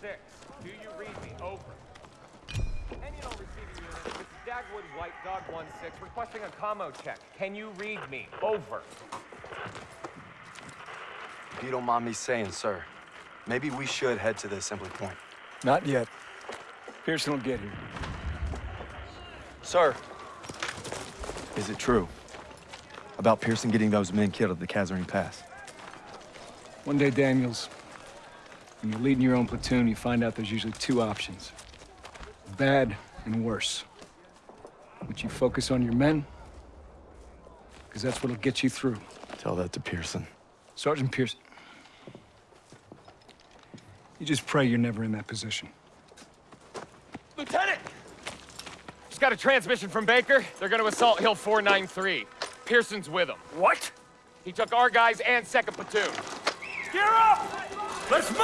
six. Do you read me? Over. Any and all receiving units, this is Dagwood White Dog 1-6 requesting a commo check. Can you read me? Over. If you don't mind me saying, sir, maybe we should head to the assembly point. Not yet. Pearson will get here. Sir! Is it true? About Pearson getting those men killed at the Kasserine Pass? One day, Daniels, when you're leading your own platoon, you find out there's usually two options. Bad and worse. Would you focus on your men? Because that's what'll get you through. Tell that to Pearson. Sergeant Pearson. You just pray you're never in that position. Lieutenant! Just got a transmission from Baker. They're gonna assault Hill 493. Pearson's with them. What? He took our guys and second platoon. Gear up! Let's move!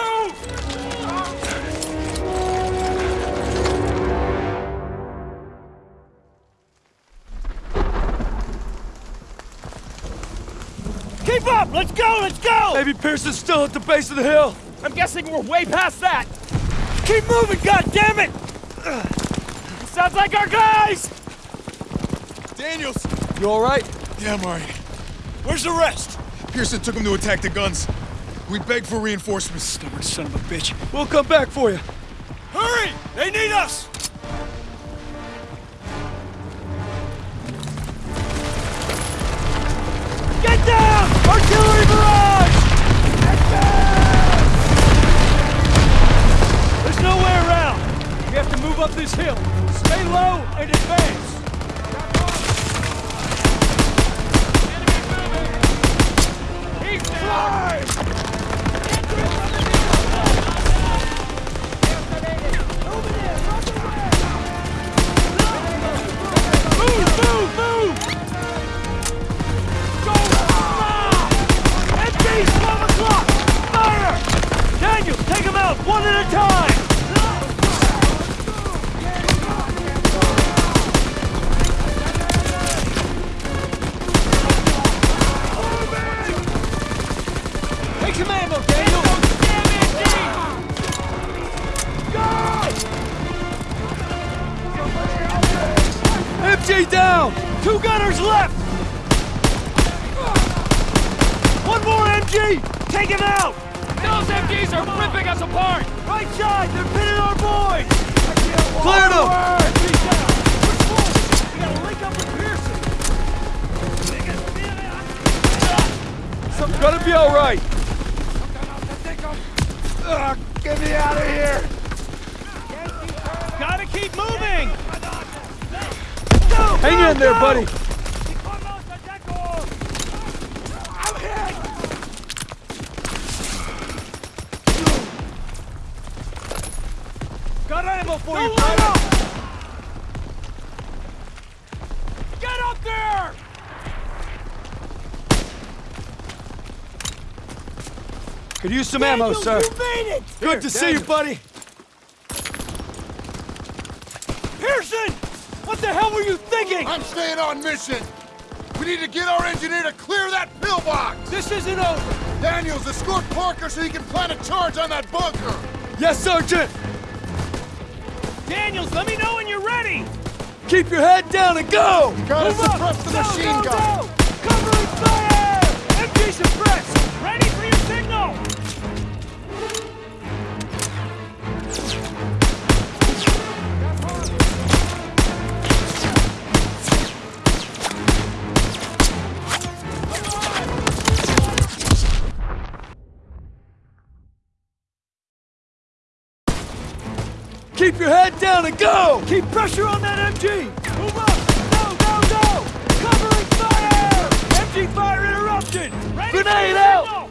Keep up! Let's go! Let's go! Maybe Pearson's still at the base of the hill! I'm guessing we're way past that. Keep moving, God damn it! Sounds like our guys! Daniels! You alright? Yeah, I'm alright. Where's the rest? Pearson took him to attack the guns. We beg for reinforcements. Stubborn son of a bitch. We'll come back for you. Hurry! They need us! Get down! Artillery barrage! There's no way around. We have to move up this hill. Stay low and advance. Ammo, Daniel! MG down! Two gunners left! One more MG! Take him out! Those MGs are ripping us apart! Right side! They're pinning our boys! Clear them! MG down! Push! We gotta link up with Pearson! Something's gonna be alright! Get me out of here! Gotta keep moving! Go, Hang go, in there, go! buddy! Got ammo for you, let brother! Get up there! Could use some ammo, sir. You made it! Good to see you, buddy! Pearson! What the hell were you thinking? I'm staying on mission! We need to get our engineer to clear that pillbox! This isn't over! Daniels, escort Parker so he can plant a charge on that bunker! Yes, Sergeant! Daniels, let me know when you're ready! Keep your head down and go! Gotta Move up! the Go, machine go, gun! go! Covering fire! MG suppressed! Ready Keep your head down and go! Keep pressure on that MG! Move up! Go, go, go! Covering fire! MG fire interrupted! Ready Grenade out! signal!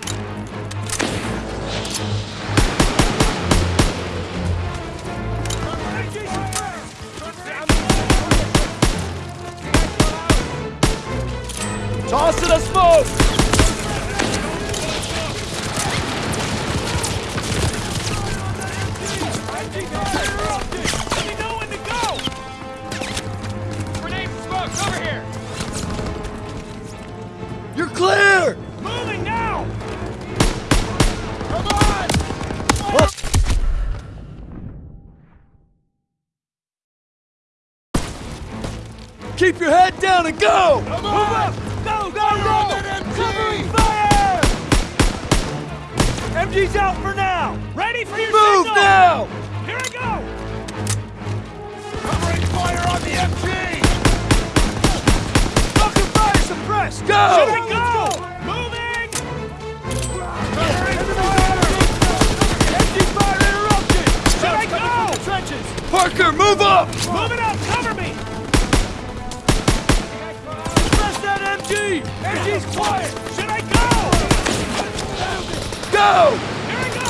Toss it a smoke! Keep your head down and go! Come on! Go, go, go! Covering fire! MG's out for now! Ready for your Move signal! now! Here I go! Covering fire on the MG! Fucking fire suppressed! Go! Should we go? Moving! Covering fire! MG fire interrupted! Should I go? Trenches! Parker, move up! Move it Go! Here I go!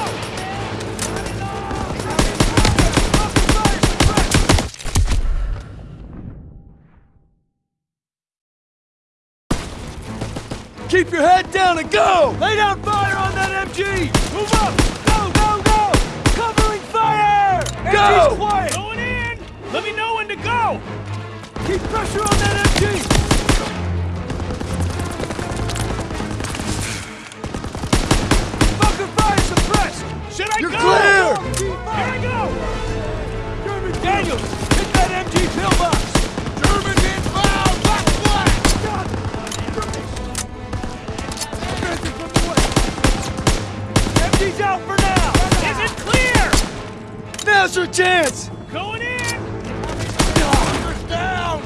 Keep your head down and go! Lay down fire on that MG! Move up! Go, go, go! Covering fire! Go! MG's quiet! Going in! Let me know when to go! Keep pressure on that MG! Now's your chance! Going in! Hunter's down!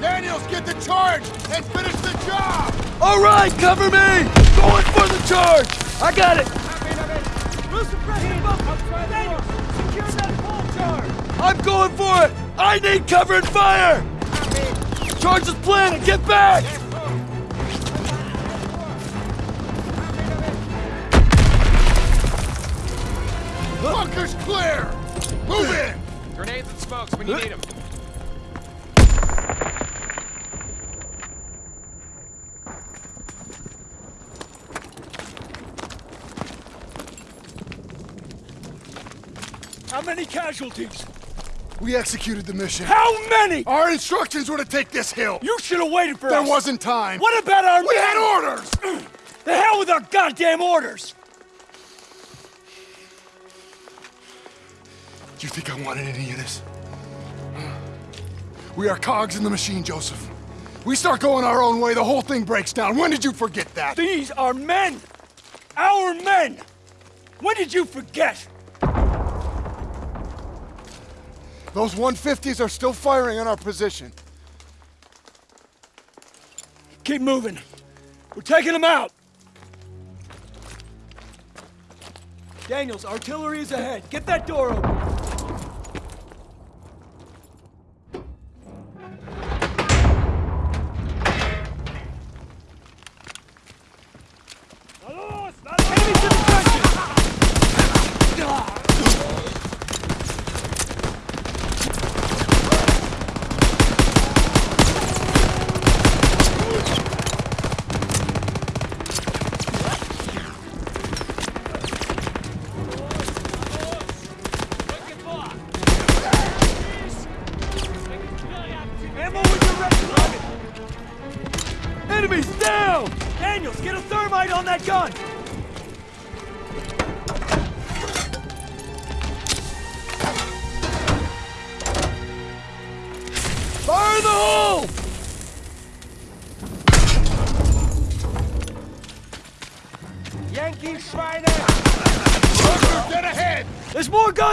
Daniels, get the charge and finish the job! All right, cover me! Going for the charge! I got it! We'll suppress the! Daniels, secure that pole charge! I'm going for it! I need cover and fire! Charge is planted! Get back! Bunker's clear! Move in! Grenades and smokes when you need them. How many casualties? We executed the mission. How many? Our instructions were to take this hill. You should have waited for There us. There wasn't time. What about our We had orders! The hell with our goddamn orders! Do you think I wanted any of this? We are cogs in the machine, Joseph. We start going our own way, the whole thing breaks down. When did you forget that? These are men! Our men! When did you forget? Those 150s are still firing on our position. Keep moving. We're taking them out. Daniels, artillery is ahead. Get that door open.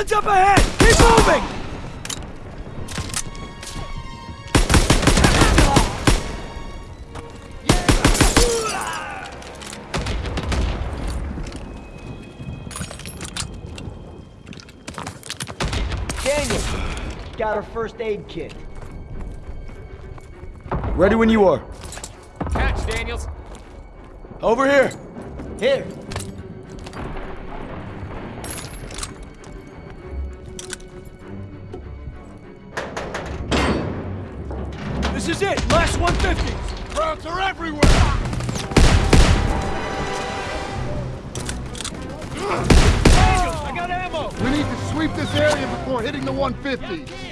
Guns up ahead! Keep moving! Daniel, got her first aid kit. Ready when you are. Catch, Daniels. Over here. Here. 150s! Are everywhere! I got ammo! We need to sweep this area before hitting the 150.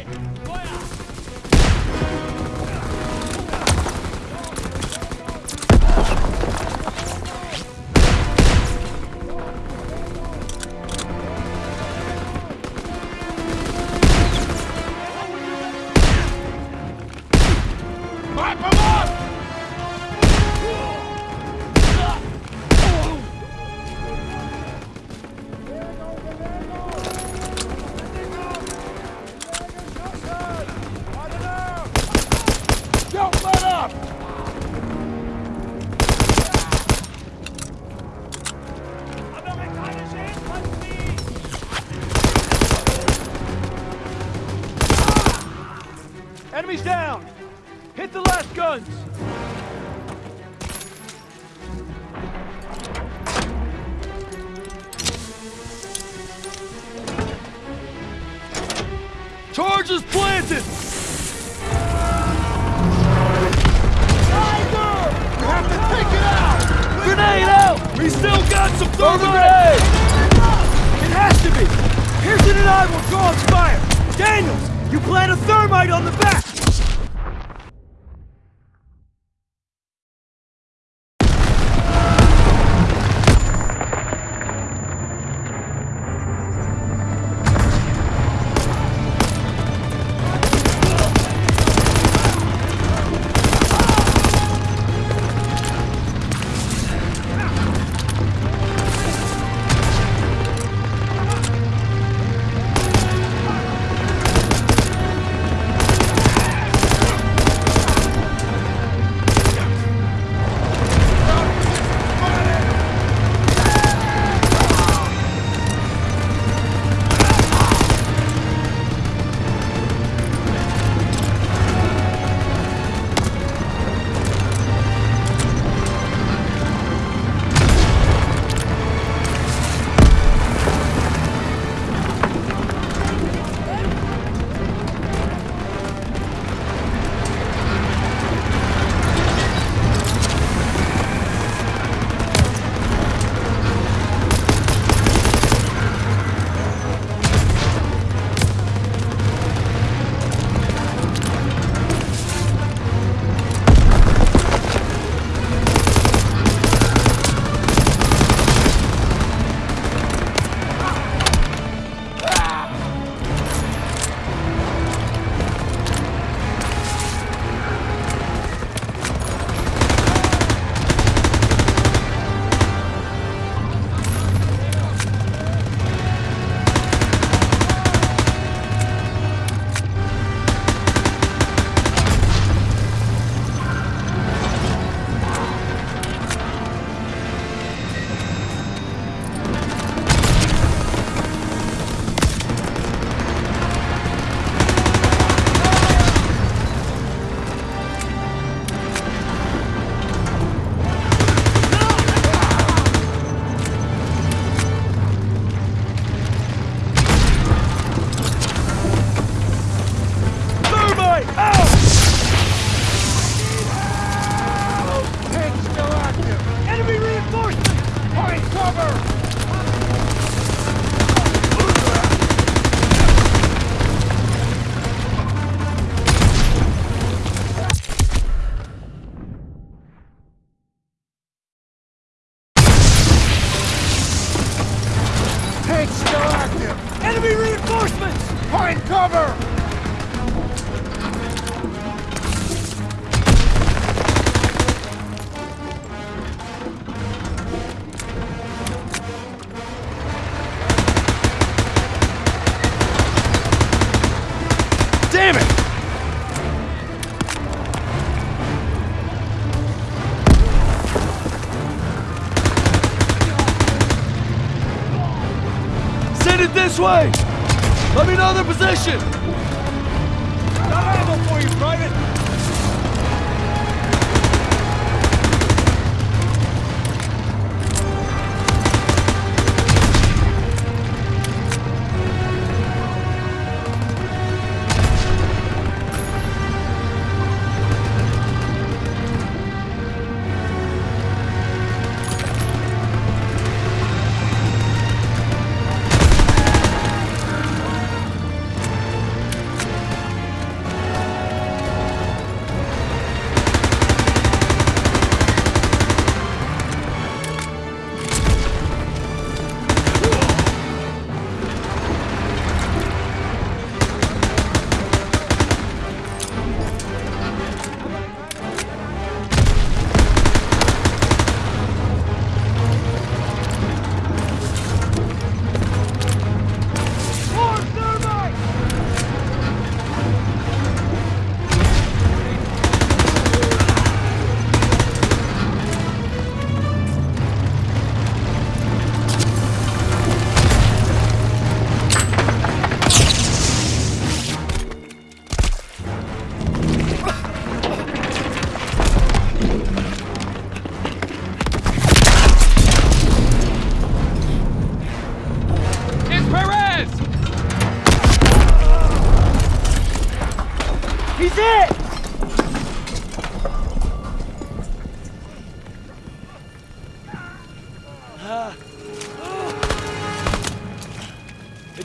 Some! It has to be! Pearson and I will draw its fire! Daniels, you plant a thermite on the back! Way! Let me know their position!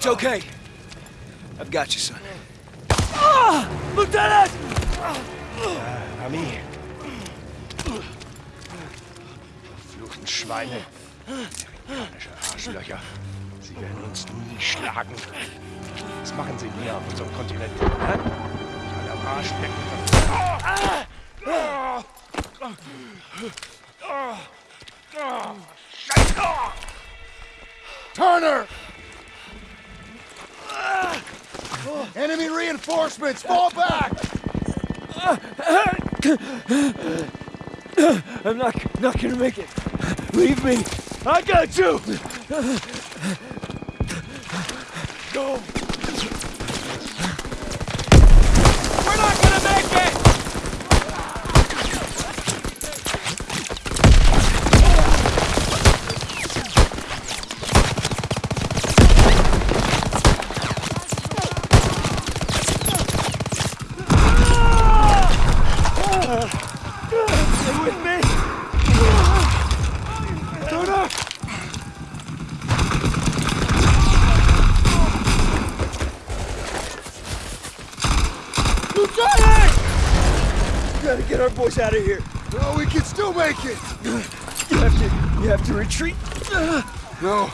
It's okay. I've got you, son. Lieutenant! Ami. Fluchen Schweine. Amerikanische Arschlöcher. Sie werden uns nie schlagen. Was machen sie hier auf unserem Kontinent? Hä? Alle am Arsch lecken. Scheiße! Turner! Enemy reinforcements! Fall back! I'm not, not gonna make it. Leave me. I got you! Go! We're not gonna make it! Stay with me! Turner! Lieutenant! We gotta get our boys out of here. No, we can still make it! You have to, you have to retreat. No,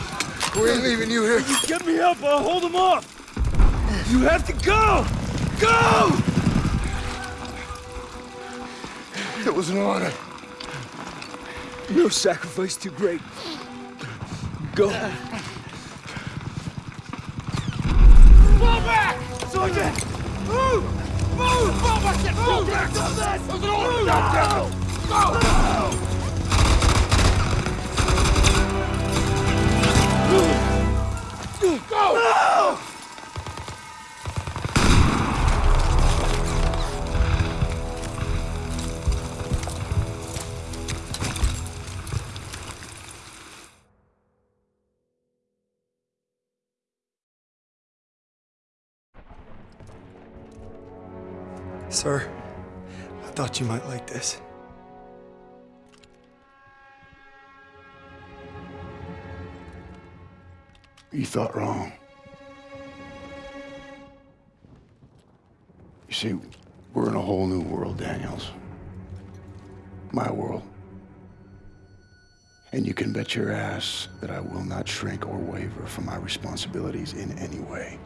we ain't leaving you here. Get me up, I'll hold them off. You have to go! Go! It was an honor. No sacrifice too great. Go. Fall back! Sergeant! Move! Move! Fall back! Fall back! There's an order down Go! Go! Sir, I thought you might like this. You thought wrong. See, we're in a whole new world, Daniels. My world. And you can bet your ass that I will not shrink or waver from my responsibilities in any way.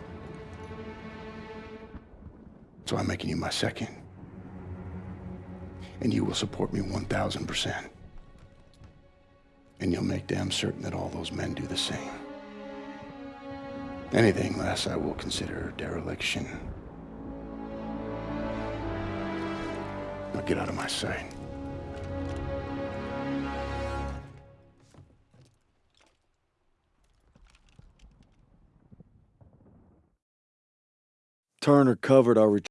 So I'm making you my second. And you will support me 1,000%. And you'll make damn certain that all those men do the same. Anything less I will consider dereliction. Now get out of my sight. Turner covered our retreat.